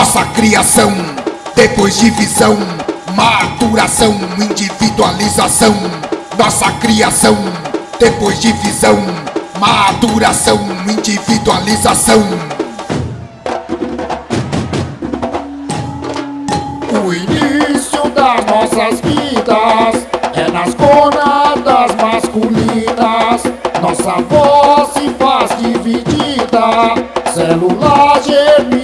nossa criação. Depois divisão, maturação, individualização. Nossa criação, depois divisão, maturação, individualização. O início das nossas vidas é nas gonadas masculinas. Nossa voz se faz dividida, células germinativas.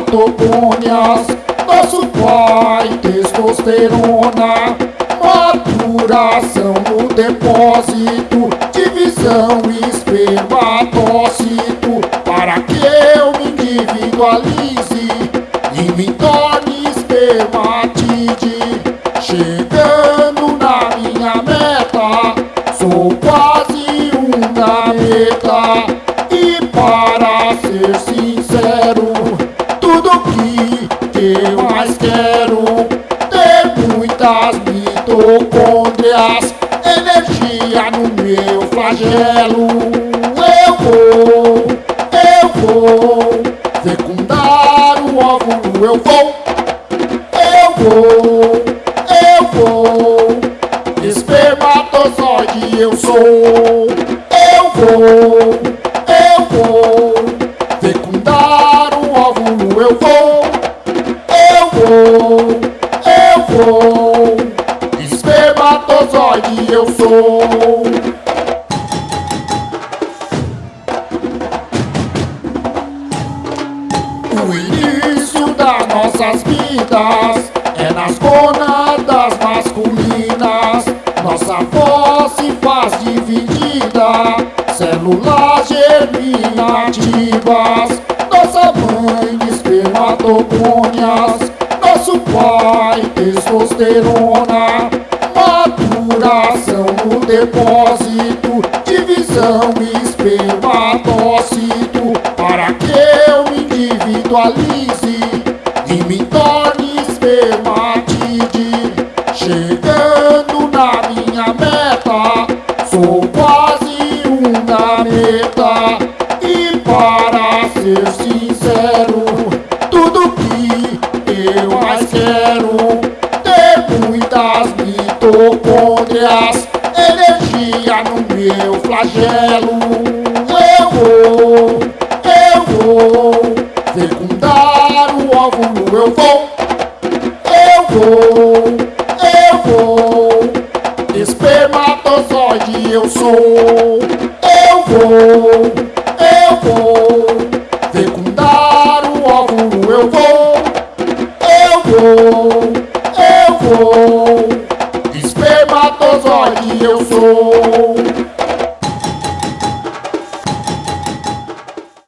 Espermatogônias, nosso pai testosterona. Maturação no depósito, divisão espermatócito, para que eu me individualize e me torne espermatide. Chegando na minha meta, sou quase um meta. E para ser que eu mais quero ter muitas mitocôndrias, energia no meu flagelo. Nossas vidas é nas gonadas masculinas. Nossa voz se faz dividida, células germinativas. Nossa mãe espermatogônias, nosso pai testosterona. Maturação no depósito, divisão espermatócito, torne espermatide. Chegando na minha meta, sou quase uma meta. E para ser sincero, tudo que eu mais quero ter muitas mitocôndrias, energia no meu flagelo. Eu vou, eu vou, eu vou, espermatozoide eu sou, eu vou, eu vou fecundar o óvulo, eu vou, eu vou, eu vou, espermatozoide eu sou.